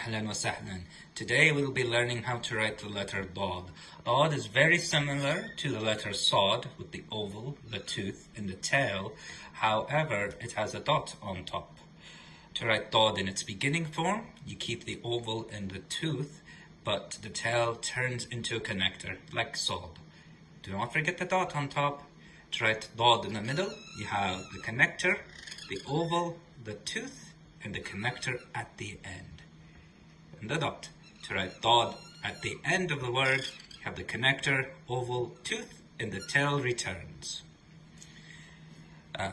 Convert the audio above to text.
Ahlan wa sahlan. Today we'll be learning how to write the letter Dod. Dod is very similar to the letter Sod with the oval, the tooth, and the tail. However, it has a dot on top. To write Dod in its beginning form, you keep the oval and the tooth, but the tail turns into a connector, like Sod. Do not forget the dot on top. To write Dod in the middle, you have the connector, the oval, the tooth, and the connector at the end and the Dod. To write dot at the end of the word, you have the connector, oval, tooth, and the tail returns. Uh,